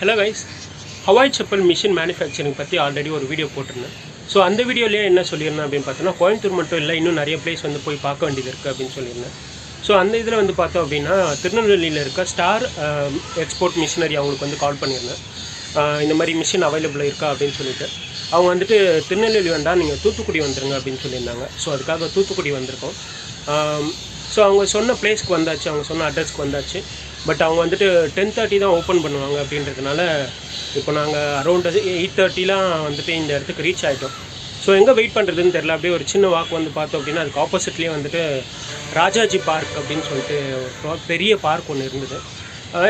Hello guys Hawaii chappal machine manufacturing பற்றி already ஒரு video போட்டிருந்தேன். ஸோ அந்த வீடியோலேயே என்ன சொல்லியிருந்தேன் அப்படின்னு பார்த்தோன்னா கோயம்புத்தூர் மட்டும் இல்லை இன்னும் நிறைய பிளேஸ் வந்து போய் பார்க்க வேண்டியது இருக்குது அப்படின்னு சொல்லியிருந்தேன். ஸோ அந்த இதில் வந்து பார்த்தோம் அப்படின்னா திருநெல்வேலியில் இருக்க ஸ்டார் எக்ஸ்போர்ட் மிஷினரி அவங்களுக்கு வந்து கால் பண்ணியிருந்தேன். இந்த மாதிரி மிஷின் அவைலபிள் இருக்கா அப்படின்னு சொல்லிட்டு. அவங்க வந்துட்டு திருநெல்வேலி வேண்டாம் நீங்கள் தூத்துக்குடி வந்துருங்க அப்படின்னு சொல்லியிருந்தாங்க. ஸோ அதுக்காக தூத்துக்குடி வந்திருக்கோம். ஸோ அவங்க சொன்ன பிளேஸ்க்கு வந்தாச்சு அவங்க சொன்ன அட்ரஸ்க்கு வந்தாச்சு. பட் அவங்க வந்துட்டு டென் தேர்ட்டி தான் ஓப்பன் பண்ணுவாங்க அப்படின்றதுனால இப்போ நாங்கள் அரௌண்ட் எயிட் தேர்ட்டிலாம் வந்துட்டு இந்த இடத்துக்கு ரீச் ஆகிட்டோம் ஸோ எங்கே வெயிட் பண்ணுறதுன்னு தெரில அப்படியே ஒரு சின்ன வாக் வந்து பார்த்தோம் அப்படின்னா அதுக்கு ஆப்போசிட்லேயே வந்துட்டு ராஜாஜி பார்க் அப்படின்னு சொல்லிட்டு ஒரு பெரிய பார்க் ஒன்று இருந்தது.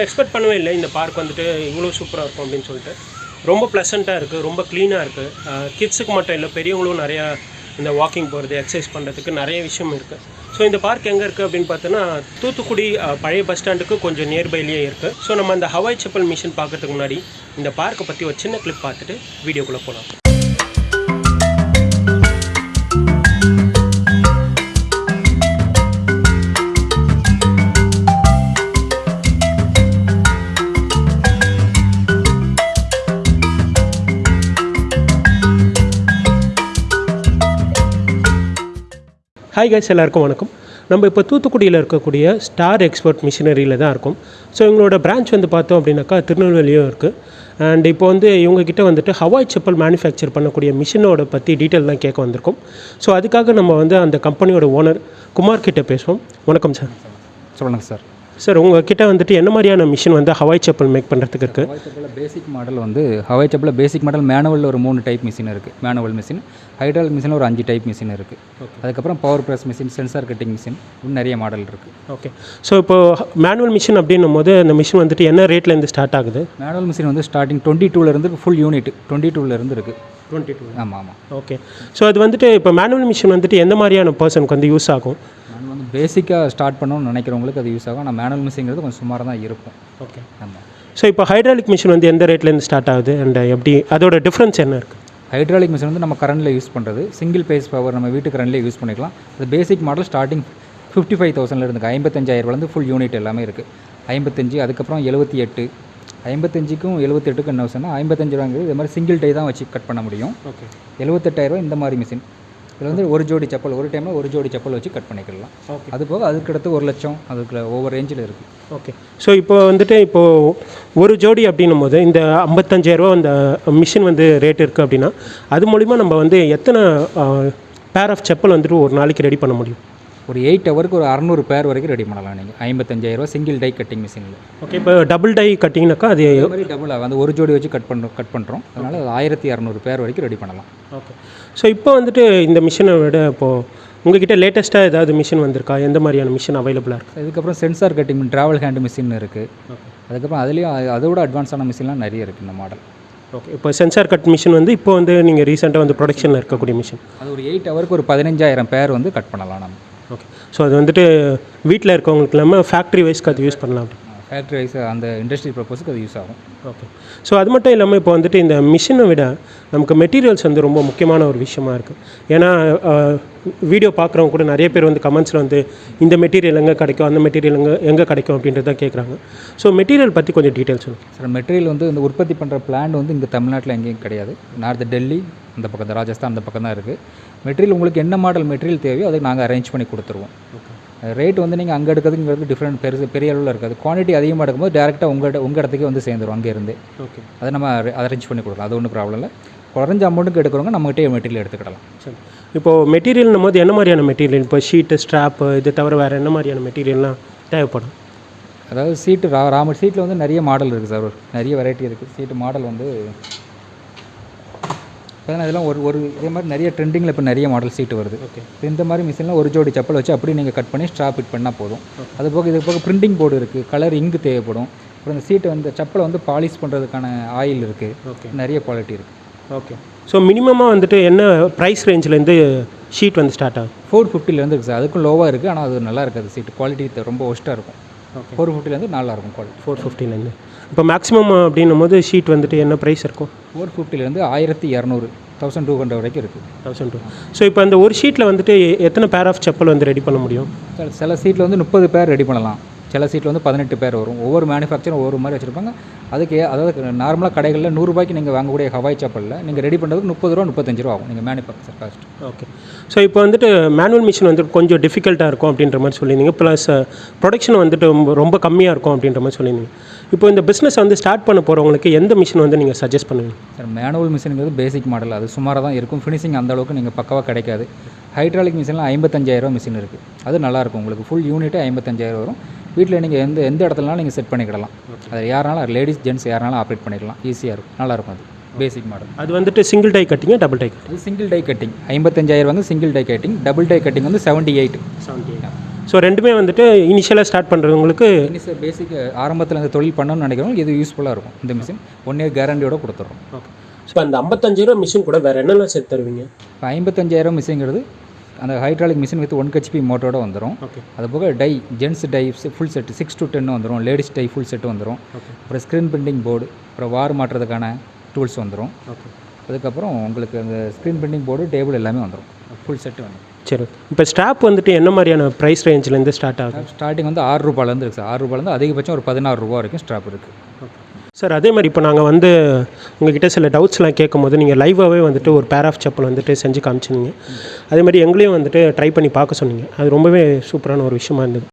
எக்ஸ்பெக்ட் பண்ணவே இல்லை. இந்த பார்க் வந்துட்டு இவ்வளோ சூப்பராக இருக்கும் அப்படின்னு சொல்லிட்டு. ரொம்ப ப்ளசண்ட்டாக இருக்குது ரொம்ப க்ளீனாக இருக்குது கிட்ஸுக்கு மட்டும் இல்லை பெரியவங்களும் நிறையா இந்த வாக்கிங் போகிறது எக்ஸசைஸ் பண்ணுறதுக்கு நிறைய விஷயம் இருக்குது ஸோ இந்த பார்க் எங்கே இருக்குது அப்படின்னு பார்த்தோன்னா தூத்துக்குடி பழைய பஸ் ஸ்டாண்டுக்கு கொஞ்சம் நியர்பைலேயே இருக்குது ஸோ நம்ம அந்த ஹவாய் செப்பல் மிஷின் பார்க்குறதுக்கு முன்னாடி இந்த பார்க்கை பற்றி ஒரு சின்ன கிளிப் பார்த்துட்டு வீடியோக்குள்ளே போகலாம் ஹாய் கைஸ் எல்லாருக்கும் வணக்கம். நம்ம இப்போ தூத்துக்குடியில் இருக்கக்கூடிய ஸ்டார் எக்ஸ்பர்ட் மிஷினரியில் தான் இருக்கும். ஸோ இவங்களோட பிரான்ச் வந்து பார்த்தோம் அப்படின்னாக்கா திருநெல்வேலியும் இருக்குது அண்ட் இப்போ வந்து இவங்கக்கிட்ட வந்துட்டு ஹவாய் செப்பல் மேனுஃபேக்சர் பண்ணக்கூடிய மிஷினோட பற்றி டீட்டெயில்லாம் கேட்க வந்திருக்கோம். ஸோ அதுக்காக நம்ம வந்து அந்த கம்பெனியோட ஓனர் குமார் கிட்டே பேசுவோம். வணக்கம் சார் சொல்லுங்கள் சார் சார் உங்ககிட்ட வந்துட்டு என்ன மாதிரியான மிஷின் வந்து ஹவாய் செப்பல் மேக் பண்ணுறதுக்கு இருக்குது ஹவாய் பேசிக் மாடல் வந்து ஹவாய் செப்பில் பேசிக் மாடல் மேனுவலில் ஒரு மூணு டைப் மிஷின் இருக்குது மேனுவல் மிஷின் ஹைட்ராலிக் மிஷினில் ஒரு அஞ்சு டைப் மிஷின் இருக்குது அதுக்கப்புறம் power press machine sensor cutting machine இன்னும் நிறைய மாடல் இருக்குது ஓகே ஸோ இப்போ மேனுவல் மிஷின் அப்படின்னும் போது அந்த மிஷின் வந்துட்டு என்ன ரேட்லேருந்து ஸ்டார்ட் ஆகுது? மேனுவல் மிஷின் வந்து ஸ்டார்டிங் டுவெண்ட்டி டூலேருந்து ஃபுல் யூனிட் டுவெண்ட்டி டூலேருந்து இருக்குது டுவெண்ட்டி டூ ஆமாம் ஆமாம் ஓகே ஸோ அது வந்துட்டு இப்போ மேனுவல் மிஷின் வந்துட்டு எந்த மாதிரியான பர்சனுக்கு வந்து யூஸ் ஆகும்? பேசிக்காக ஸ்டார்ட் பண்ணணும்னு நினைக்கிறவங்களுக்கு அது யூஸ் ஆகும். ஆனால் மேனுவல் மிஷின்ங்கிறது கொஞ்சம் சுமாராக தான் இருக்கும். ஓகே ஆமாம் ஸோ இப்போ ஹைட்ராலிக் மிஷின் வந்து எந்த ரேட்லேருந்து ஸ்டார்ட் ஆகுது? அண்ட் எப்படி அதோட டிஃப்ரென்ஸ் என்ன இருக்குது ஹைட்ராலிக் மிஷின் வந்து நம்ம கரண்டில் யூஸ் பண்ணுறது சிங்கிள் பேஸ் பவர் நம்ம வீட்டு கரண்ட்லேயே யூஸ் பண்ணிக்கலாம். அது basic model starting fifty five தௌசண்ட்ல இருந்து ஐம்பத்தஞ்சாயிரூபாலேருந்து ஃபுல் யூனிட் எல்லாமே இருக்குது ஐம்பத்தஞ்சு அதுக்கப்புறம் எழுபத்தி எட்டு. ஐம்பத்தஞ்சுக்கும் எழுபத்தெட்டுக்கும் என்ன சொன்னால் ஐம்பத்தஞ்சு ரூபாங்கிறது இது மாதிரி சிங்கிள் டை தான் வச்சு கட் பண்ண முடியும். ஓகே எழுபத்தெட்டாயிரரூவா இந்த மாதிரி மிஷின் இதில் வந்து ஒரு ஜோடி செப்பல் ஒரு டைமில் ஒரு ஜோடி செப்பல் வச்சு கட் பண்ணிக்கலாம் ஓகே. அது போக அதுக்கடுத்து ஒரு லட்சம் அதுக்கு ஒவ்வொரு ரேஞ்சில் இருக்குது ஓகே. ஸோ இப்போ வந்துட்டு இப்போது ஒரு ஜோடி அப்படின்னும் போது இந்த ஐம்பத்தஞ்சாயிரரூவா அந்த மிஷின் வந்து ரேட் இருக்குது அப்படின்னா அது மூலிமா நம்ம வந்து எத்தனை பேர் ஆஃப் செப்பல் வந்துட்டு ஒரு நாளைக்கு ரெடி பண்ண முடியும்? ஒரு எயிட் ஹவருக்கு ஒரு அறநூறு பேர் வரைக்கும் ரெடி பண்ணலாம் நீங்கள் ஐம்பத்தஞ்சாயிரரூவா சிங்கிள் டை கட்டிங் மிஷினில் ஓகே இப்போ டபுள் டை கட்டிங்னாக்கா அது மாதிரி டபுள் ஆகும் அந்த ஒரு ஜோடி வச்சு கட் பண்ணுறோம் கட் பண்ணுறோம் அதனால் அது ஆயிரத்தி இரநூறு பேர் வரைக்கும் ரெடி பண்ணலாம். ஓகே ஸோ இப்போ வந்துட்டு இந்த மிஷினை விட இப்போது உங்ககிட்ட லேட்டஸ்ட்டாக ஏதாவது மிஷின் வந்திருக்கா? எந்த மாதிரியான மிஷின் அவைலபிளாக இருக்குது இதுக்கப்புறம் sensor cutting travel hand machine இருக்குது அதுக்கப்புறம் அதுலேயும் அது- அதோட அட்வான்ஸான மிஷின்லாம் நிறைய இருக்குது இந்த மாடல் ஓகே இப்போ சென்சார் கட் மிஷின் வந்து இப்போ வந்து நீங்கள் ரீசெண்டாக வந்து ப்ரொடக்ஷனில் இருக்கக்கூடிய மிஷின் அது ஒரு எயிட் ஹவருக்கு ஒரு பதினஞ்சாயிரம் பேர் வந்து கட் பண்ணலாம் நம்ம. ஸோ அது வந்துட்டு வீட்டில் இருக்கவங்களுக்கு இல்லாமல் ஃபேக்ட்ரி வைஸ்க்கு அது யூஸ் பண்ணலாம் ஃபேக்ட்ரி வைஸ் அந்த இண்டஸ்ட்ரி ப்ரப்போஸுக்கு அது யூஸ் ஆகும். ஓகே ஸோ அது மட்டும் இல்லாமல் இப்போ வந்துட்டு இந்த மிஷினை விட நமக்கு மெட்டீரியல்ஸ் வந்து ரொம்ப முக்கியமான ஒரு விஷயமா இருக்குது ஏன்னா வீடியோ பார்க்குறவங்க கூட நிறைய பேர் வந்து கமெண்ட்ஸில் வந்து இந்த மெட்டீரியல் எங்கே கிடைக்கும் அந்த மெட்டீரியல் எங்கே எங்கே கிடைக்கும் அப்படின்றத கேட்குறாங்க ஸோ மெட்டீரியல் பற்றி கொஞ்சம் டீட்டெயில்ஸ் சொல்லுங்கள் சார் மெட்டீரியல் வந்து இந்த உற்பத்தி பண்ணுற பிளான்ட் வந்து இங்கே தமிழ்நாட்டில் எங்கேயும் கிடையாது. நார்த் டெல்லி அந்த பக்கம் தான் ராஜஸ்தான் அந்த பக்கம் தான் இருக்குது மெட்டீரியல் உங்களுக்கு என்ன மாடல் மெட்டீரியல் தேவையோ அதை நாங்கள் அரேஞ்ச் பண்ணி கொடுத்துருவோம். ரேட் வந்து நீங்கள் அங்கே எடுக்கிறதுங்கிறது டிஃப்ரெண்ட் பெருசு பெரிய அளவில் இருக்காது. குவான்டிட்டி அதிகமாக எடுக்கும்போது டேரெக்டாக உங்கள்கிட்ட உங்கள் இடத்துக்கே வந்து சேர்ந்துரும் அங்கேருந்து ஓகே அதை நம்ம அரேஞ்ச் பண்ணி கொடுக்கலாம். அது ஒன்றும் ப்ராப்ளம் இல்லை. குறைஞ்ச அமௌண்ட்டுக்கு எடுக்கிறவங்க நம்மகிட்டே மெட்டீரியல் எடுத்துக்கிடலாம். சரி. இப்போது மெட்டீரியல்னும் போது என்ன மாதிரியான மெட்டீரியல் இப்போ ஷீட்டு ஸ்ட்ராப்பு இது தவிர வேறு என்ன மாதிரியான மெட்டீரியல்லாம் தேவைப்படும்? அதாவது சீட்டு ரா ராமர் சீட்டில் வந்து நிறைய மாடல் இருக்குது சார் நிறைய வெரைட்டி இருக்குது சீட்டு மாடல் வந்து பார்த்தீங்கன்னா இதெல்லாம் ஒரு ஒரு இதே மாதிரி நிறைய ட்ரெண்டிங்கில் இப்போ நிறைய மாடல் சீட்டு வருது. ஓகே இந்த மாதிரி மிஷினில் ஒரு ஜோடி செப்பல் வச்சு அப்படியே நீங்கள் கட் பண்ணி ஸ்ட்ராப் ஃபிட் பண்ணால் போதும். அது போக இது போக பிரிண்டிங் போர்டு இருக்குது கலர் இங்கு தேவைப்படும். அப்புறம் இந்த சீட்டை வந்து செப்பலை வந்து பாலிஷ் பண்ணுறதுக்கான ஆயில் இருக்குது ஓகே நிறைய குவாலிட்டி இருக்குது ஓகே ஸோ மினிமமாக வந்துட்டு என்ன ப்ரைஸ் ரேஞ்சிலேருந்து ஷீட் வந்து ஸ்டார்ட் ஆகும் ஃபோர் ஃபிஃப்டிலேருந்து இருக்குது சார் அதுக்கும் லோவாக இருக்குது ஆனால் அது நல்லா இருக்காது சீட்டு குவாலிட்டி ரொம்ப ஒஸ்ட்டாக இருக்கும். ஃபோர் ஃபிஃப்டிலேருந்து நல்லா இருக்கும் குவாலிட்டி ஃபோர் ஃபிஃப்டிலேருந்து இப்போ மேக்ஸிமம் அப்படின்னும் போது ஷீட் வந்துட்டு என்ன ப்ரைஸ் இருக்கும்? ஃபோர் ஃபிஃப்டிலேருந்து ஆயிரத்தி இரநூறு தௌசண்ட் டூ ஹண்ட்ரட் வரைக்கும் இருக்குது தௌசண்ட் டூ ஸோ இப்போ அந்த ஒரு ஷீட்டில் வந்துட்டு எத்தனை பேர் ஆஃப் செப்பல் வந்து ரெடி பண்ண முடியும்? சில சில சீட்டில் வந்து முப்பது பேர் ரெடி பண்ணலாம். சில சீட்டில் வந்து பதினெட்டு பேர் வரும். ஒவ்வொரு மேனுஃபேக்சரும் ஒவ்வொரு மாதிரி வச்சுருப்பாங்க. அதுக்கு அதாவது நார்மலாக கடைகளில் நூறுரூபாய்க்கு நீங்கள் வாங்கக்கூடிய ஹவாய் செப்பலில் நீங்கள் ரெடி பண்ணுறதுக்கு முப்பது ரூபா முப்பத்தஞ்சு ரூபா ஆகும். நீங்கள் மேனுஃபேக்சர் காஸ்ட் ஓகே ஸோ இப்போ வந்துட்டு மேனுவல் மிஷின் வந்து கொஞ்சம் டிஃபிகல்ட்டாக இருக்கும் அப்படின்ற மாதிரி சொல்லியிருந்தீங்க. ப்ளஸ் ப்ரொடக்ஷன் வந்துட்டு ரொம்ப- கம்மியாக இருக்கும் அப்படின்ற மாதிரி சொல்லியிருந்தீங்க. இப்போ இந்த பிஸ்னஸ் வந்து ஸ்டார்ட் பண்ண போகிறவங்களுக்கு எந்த மிஷின் வந்து நீங்கள் சஜஸ்ட் பண்ணுவீங்க? சார் மேனுவல் மிஷினுங்கிறது பேசிக் மாடல் அது சுமாராக தான் இருக்கும். ஃபினிஷிங் அந்த அளவுக்கு நீங்கள் பக்கவாக கிடைக்காது. ஹைட்ராலிக் மிஷினில் ஐம்பத்தஞ்சாயிரம் மிஷின் இருக்குது அது நல்லாயிருக்கும் உங்களுக்கு ஃபுல் யூனிட்டே ஐம்பத்தஞ்சாயிரம் வரும். வீட்டில் நீங்கள் எந்த எந்த இடத்துலனாலும் நீங்கள் செட் பண்ணிக்கிடலாம். அது யாருனாலும் லேடிஸ் ஜென்ட்ஸ் யாருனாலும் ஆப்ரேட் பண்ணிக்கலாம். ஈஸியாக இருக்கும். நல்லாயிருக்கும் அது. பேசிக் மாடல் அது வந்துட்டு சிங்கிள் டை கட்டிங்க டபுள் டை கட்டிங் இது சிங்கிள் டை கட்டிங் ஐம்பத்தஞ்சாயிரம் வந்து single die cutting double die cutting வந்து செவன்ட்டி எயிட் செவன்ட்டி ஸோ ரெண்டுமே வந்துட்டு இனிஷியலாக ஸ்டார்ட் பண்ணுறவங்களுக்கு இனிஷியல் பேசிக் ஆரம்பத்தில் இந்த தொழில் பண்ணணும்னு நினைக்கிறவங்க இது யூஸ்ஃபுல்லாக இருக்கும். இந்த மிஷின் ஒன் இயர் கேரண்டியோட கொடுத்துட்றோம் ஓகே ஸோ அந்த ஐம்பத்தஞ்சாயிரம் மிஷின் கூட வேறு என்னெல்லாம் சேர்த்து தருவீங்க? இப்போ ஐம்பத்தஞ்சாயிரம் மிஷின்ங்கிறது அந்த hydraulic machine with one HP மோட்டரோட வந்துடும் அது போக die gents die full set six to ten வந்துடும் லேடிஸ் டை ஃபுல் செட் வந்துடும் அப்புறம் ஸ்க்ரீன் பிரிண்டிங் போர்டு அப்புறம் வார் மாட்டுறதுக்கான டூல்ஸ் வந்துடும் அதுக்கப்புறம் உங்களுக்கு அந்த ஸ்க்ரீன் பிரிண்டிங் போர்டு டேபிள் எல்லாமே வந்துடும் ஃபுல் செட்டு வந்துடும் சரி. இப்போ ஸ்டாப் வந்துட்டு என்ன மாதிரியான ப்ரைஸ் ரேஞ்சிலேருந்து ஸ்டார்ட் ஆகும் ஸ்டார்டிங் வந்து ஆறு ரூபாலேருந்து இருக்குது சார் ஆறு ரூபாலேருந்து அதிகபட்சம் ஒரு பதினாறு ரூபா வரைக்கும் ஸ்டாப் இருக்குது சார் அதே மாதிரி இப்போ நாங்கள் வந்து உங்ககிட்ட சில டவுட்ஸ்லாம் கேட்கும் போது நீங்கள் லைவாகவே வந்துட்டு ஒரு பேர் ஆஃப் செப்பல் வந்துட்டு செஞ்சு காமிச்சிருந்தீங்க. அதே மாதிரி எங்களையும் வந்துட்டு ட்ரை பண்ணி பார்க்க சொன்னீங்க. அது ரொம்பவே சூப்பரான ஒரு விஷயமா இருந்தது.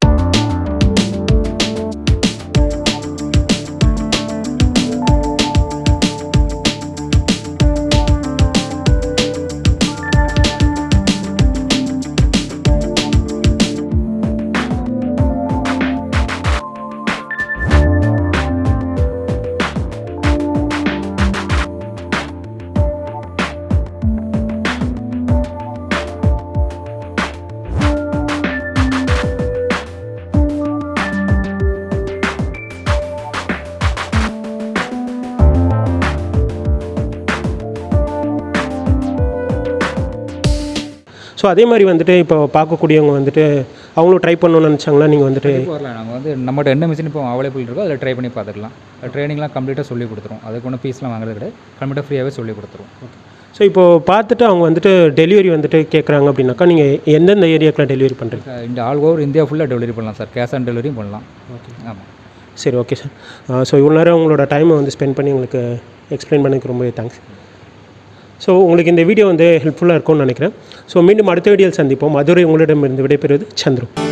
ஸோ அதே மாதிரி வந்துட்டு இப்போ பார்க்கக்கூடியவங்க வந்துட்டு அவங்களும் ட்ரை பண்ணணும்னு நினச்சாங்களா நீங்கள் வந்துட்டு வரலாம். நாங்கள் வந்து நம்மகிட்ட என்ன மிஷின் இப்போ அவைலபிள் இருக்கோ அதில் ட்ரை பண்ணி பார்த்துக்கலாம். ட்ரைனிங்லாம் கம்ப்ளீட்டாக சொல்லி கொடுத்துருவோம் அதுக்கு ஒன்றும் ஃபீஸ்லாம் வாங்குறது கிடையாது. கம்ப்ளீட்டாக ஃப்ரீயாகவே சொல்லி கொடுத்துருவோம் ஸோ இப்போ பார்த்துட்டு அவங்க வந்துட்டு டெலிவரி வந்துட்டு கேட்குறாங்க அப்படின்னாக்கா நீங்கள் எந்தெந்த ஏரியாக்கெலாம் டெலிவரி பண்ணுறீங்க இந்த ஆல் ஓவர் இந்தியா ஃபுல்லாக டெலிவரி பண்ணலாம் சார். கேஷ் ஆன் டெலிவரியும் பண்ணலாம். ஓகே ஆமாம் சரி ஓகே சார் ஸோ இவ்வளோ நேரம் உங்களோட டைமை வந்து ஸ்பெண்ட் பண்ணி உங்களுக்கு எக்ஸ்பிளைன் பண்ணதுக்கு ரொம்பவே தேங்க்ஸ் ஸோ உங்களுக்கு இந்த வீடியோ வந்து ஹெல்ப்ஃபுல்லாக இருக்கும்னு நினைக்கிறேன். ஸோ மீண்டும் அடுத்த வீடியோவில் சந்திப்போம். மதுரை உங்களிடமிருந்து விடைபெறுவது சந்திரம்